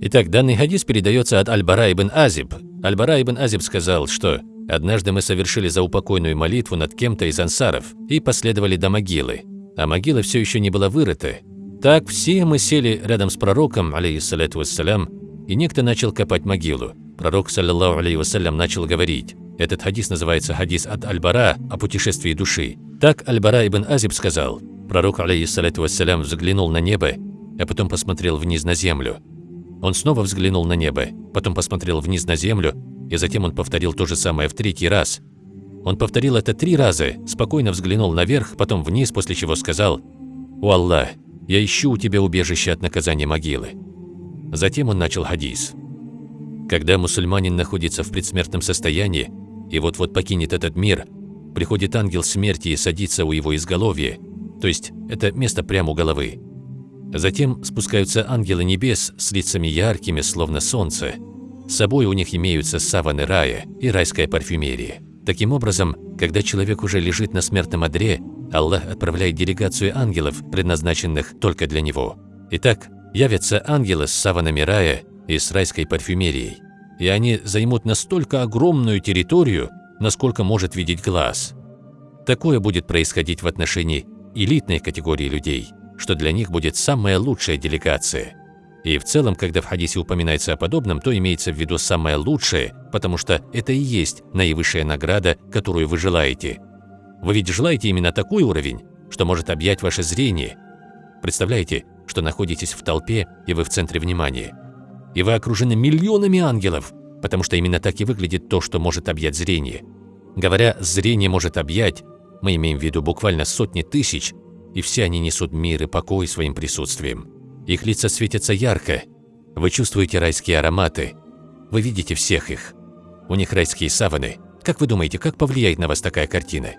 Итак, данный хадис передается от Аль-Бара ибн Азиб. Аль-Бара ибн Азиб сказал, что «Однажды мы совершили заупокойную молитву над кем-то из ансаров и последовали до могилы, а могила все еще не была вырыта. Так все мы сели рядом с пророком, алейхиссалату вассалям, и некто начал копать могилу. Пророк, саллиллаху алейхи начал говорить. Этот хадис называется хадис от Аль-Бара о путешествии души. Так Аль-Бара ибн Азиб сказал. Пророк, алейхиссалату вассалям, взглянул на небо, а потом посмотрел вниз на землю. Он снова взглянул на небо, потом посмотрел вниз на землю, и затем он повторил то же самое в третий раз. Он повторил это три раза, спокойно взглянул наверх, потом вниз, после чего сказал «О Аллах, я ищу у тебя убежище от наказания могилы». Затем он начал хадис. Когда мусульманин находится в предсмертном состоянии и вот-вот покинет этот мир, приходит ангел смерти и садится у его изголовья, то есть это место прямо у головы. Затем спускаются ангелы небес с лицами яркими, словно солнце. С собой у них имеются саваны рая и райская парфюмерия. Таким образом, когда человек уже лежит на смертном одре, Аллах отправляет делегацию ангелов, предназначенных только для него. Итак, явятся ангелы с саванами рая и с райской парфюмерией. И они займут настолько огромную территорию, насколько может видеть глаз. Такое будет происходить в отношении элитной категории людей – что для них будет самая лучшая делегация. И в целом, когда в хадисе упоминается о подобном, то имеется в виду самое лучшее, потому что это и есть наивысшая награда, которую вы желаете. Вы ведь желаете именно такой уровень, что может объять ваше зрение. Представляете, что находитесь в толпе, и вы в центре внимания. И вы окружены миллионами ангелов, потому что именно так и выглядит то, что может объять зрение. Говоря «зрение может объять», мы имеем в виду буквально сотни тысяч, и все они несут мир и покой своим присутствием. Их лица светятся ярко, вы чувствуете райские ароматы, вы видите всех их. У них райские саваны. Как вы думаете, как повлияет на вас такая картина?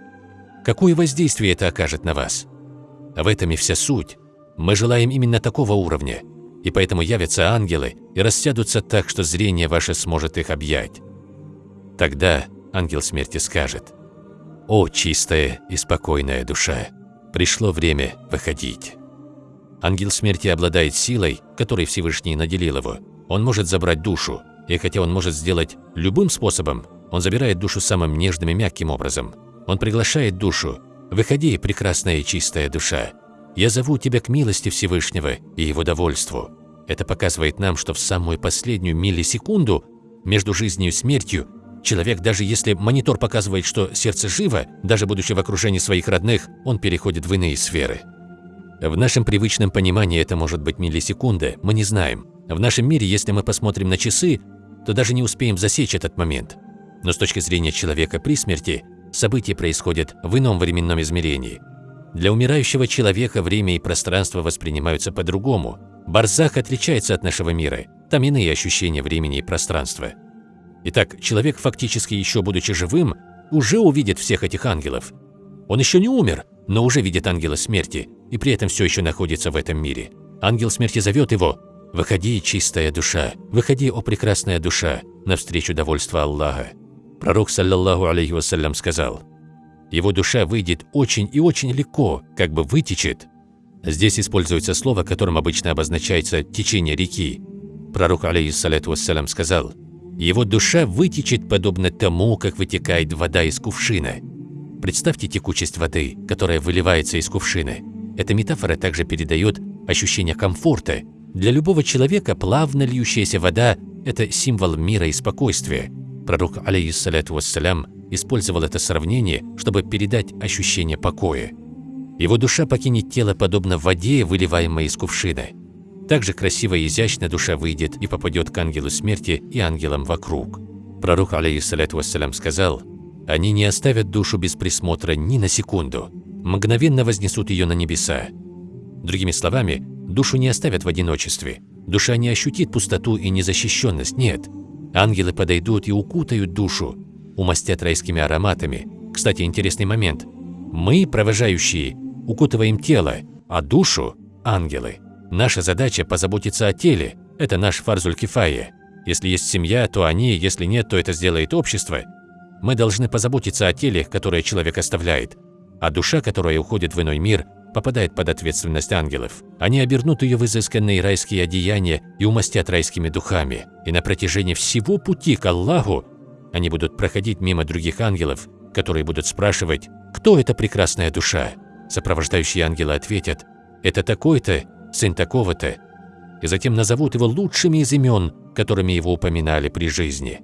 Какое воздействие это окажет на вас? В этом и вся суть. Мы желаем именно такого уровня, и поэтому явятся ангелы и рассядутся так, что зрение ваше сможет их объять. Тогда ангел смерти скажет «О, чистая и спокойная душа!» Пришло время выходить. Ангел смерти обладает силой, которой Всевышний наделил его. Он может забрать душу, и хотя он может сделать любым способом, он забирает душу самым нежным и мягким образом. Он приглашает душу. «Выходи, прекрасная и чистая душа. Я зову тебя к милости Всевышнего и его довольству». Это показывает нам, что в самую последнюю миллисекунду между жизнью и смертью Человек, даже если монитор показывает, что сердце живо, даже будучи в окружении своих родных, он переходит в иные сферы. В нашем привычном понимании это может быть миллисекунда, мы не знаем. В нашем мире, если мы посмотрим на часы, то даже не успеем засечь этот момент. Но с точки зрения человека при смерти, события происходят в ином временном измерении. Для умирающего человека время и пространство воспринимаются по-другому. Барзах отличается от нашего мира, там иные ощущения времени и пространства. Итак, человек, фактически еще будучи живым, уже увидит всех этих ангелов. Он еще не умер, но уже видит ангела смерти, и при этом все еще находится в этом мире. Ангел смерти зовет его «Выходи, чистая душа, выходи, о прекрасная душа, навстречу довольства Аллаха». Пророк, саллаллаху алейхи вассалям, сказал «Его душа выйдет очень и очень легко, как бы вытечет». Здесь используется слово, которым обычно обозначается течение реки. Пророк, алейхиссалату вассалям, сказал – его душа вытечет подобно тому, как вытекает вода из кувшина. Представьте текучесть воды, которая выливается из кувшина. Эта метафора также передает ощущение комфорта. Для любого человека плавно льющаяся вода – это символ мира и спокойствия. Пророк, алейхиссалату вассалям, использовал это сравнение, чтобы передать ощущение покоя. Его душа покинет тело подобно воде, выливаемой из кувшина. Также красиво и изящно душа выйдет и попадет к ангелу смерти и ангелам вокруг. Пророк, алейхиссалату вассалям, сказал, «Они не оставят душу без присмотра ни на секунду, мгновенно вознесут ее на небеса». Другими словами, душу не оставят в одиночестве, душа не ощутит пустоту и незащищенность, нет. Ангелы подойдут и укутают душу, умастят райскими ароматами. Кстати, интересный момент. Мы, провожающие, укутываем тело, а душу – ангелы. Наша задача – позаботиться о теле. Это наш фарзуль кифая. Если есть семья, то они, если нет, то это сделает общество. Мы должны позаботиться о теле, которое человек оставляет. А душа, которая уходит в иной мир, попадает под ответственность ангелов. Они обернут ее в изысканные райские одеяния и умастят райскими духами. И на протяжении всего пути к Аллаху они будут проходить мимо других ангелов, которые будут спрашивать, кто эта прекрасная душа. Сопровождающие ангелы ответят, это такой-то, сын такого-то, и затем назовут его лучшими из имен, которыми его упоминали при жизни.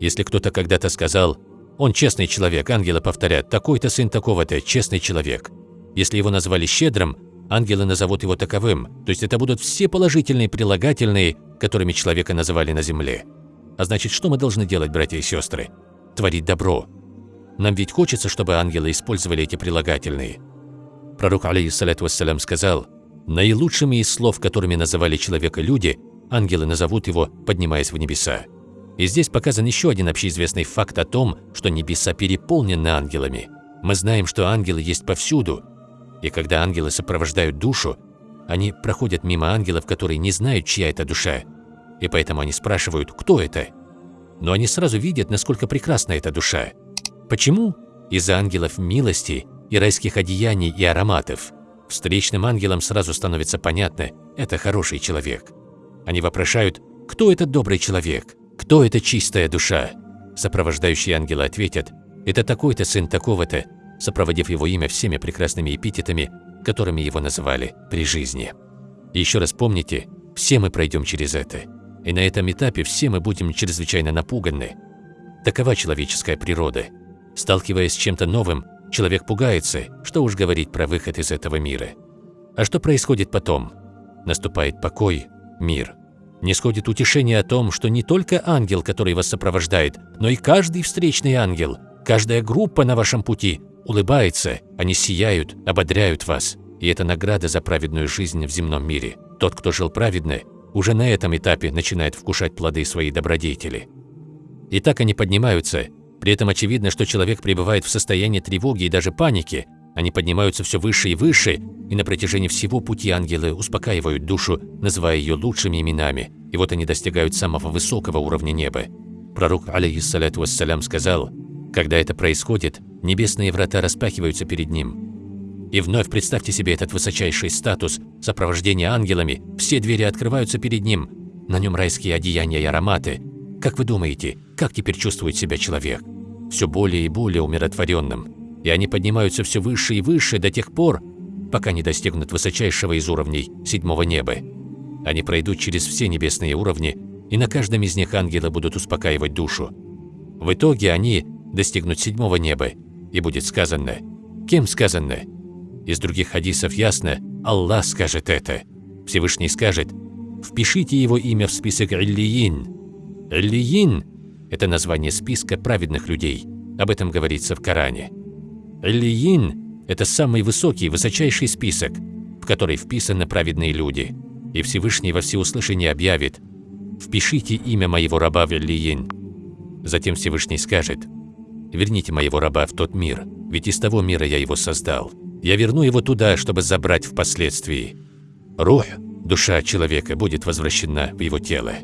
Если кто-то когда-то сказал «он честный человек», ангелы повторят «такой-то сын такого-то, честный человек». Если его назвали щедрым, ангелы назовут его таковым, то есть это будут все положительные прилагательные, которыми человека называли на земле. А значит, что мы должны делать, братья и сестры? Творить добро. Нам ведь хочется, чтобы ангелы использовали эти прилагательные. Пророк, алейхиссалату вассалям, сказал – Наилучшими из слов, которыми называли человека люди, ангелы назовут его, поднимаясь в небеса. И здесь показан еще один общеизвестный факт о том, что небеса переполнены ангелами. Мы знаем, что ангелы есть повсюду. И когда ангелы сопровождают душу, они проходят мимо ангелов, которые не знают, чья это душа. И поэтому они спрашивают, кто это. Но они сразу видят, насколько прекрасна эта душа. Почему? Из-за ангелов милости и райских одеяний и ароматов – Встречным ангелам сразу становится понятно – это хороший человек. Они вопрошают, кто этот добрый человек, кто эта чистая душа. Сопровождающие ангелы ответят, это такой-то сын такого-то, сопроводив его имя всеми прекрасными эпитетами, которыми его называли при жизни. Еще раз помните, все мы пройдем через это. И на этом этапе все мы будем чрезвычайно напуганы. Такова человеческая природа. Сталкиваясь с чем-то новым, Человек пугается, что уж говорить про выход из этого мира. А что происходит потом? Наступает покой, мир. Не сходит утешение о том, что не только ангел, который вас сопровождает, но и каждый встречный ангел, каждая группа на вашем пути улыбается, они сияют, ободряют вас. И это награда за праведную жизнь в земном мире. Тот, кто жил праведно, уже на этом этапе начинает вкушать плоды своей добродетели. И так они поднимаются при этом очевидно, что человек пребывает в состоянии тревоги и даже паники. Они поднимаются все выше и выше, и на протяжении всего пути ангелы успокаивают душу, называя ее лучшими именами. И вот они достигают самого высокого уровня неба. Пророк, алейхиссалату вассалям, сказал, когда это происходит, небесные врата распахиваются перед ним. И вновь представьте себе этот высочайший статус, сопровождение ангелами, все двери открываются перед ним, на нем райские одеяния и ароматы, как вы думаете, как теперь чувствует себя человек? Все более и более умиротворенным. И они поднимаются все выше и выше до тех пор, пока не достигнут высочайшего из уровней седьмого неба. Они пройдут через все небесные уровни, и на каждом из них ангелы будут успокаивать душу. В итоге они достигнут седьмого неба, и будет сказано, кем сказано? Из других хадисов ясно, Аллах скажет это. Всевышний скажет, впишите его имя в список Иллиин, Эллиин – это название списка праведных людей. Об этом говорится в Коране. Эллиин – это самый высокий, высочайший список, в который вписаны праведные люди. И Всевышний во всеуслышание объявит «Впишите имя моего раба в Эллиин». Затем Всевышний скажет «Верните моего раба в тот мир, ведь из того мира я его создал. Я верну его туда, чтобы забрать впоследствии. Рух, душа человека, будет возвращена в его тело».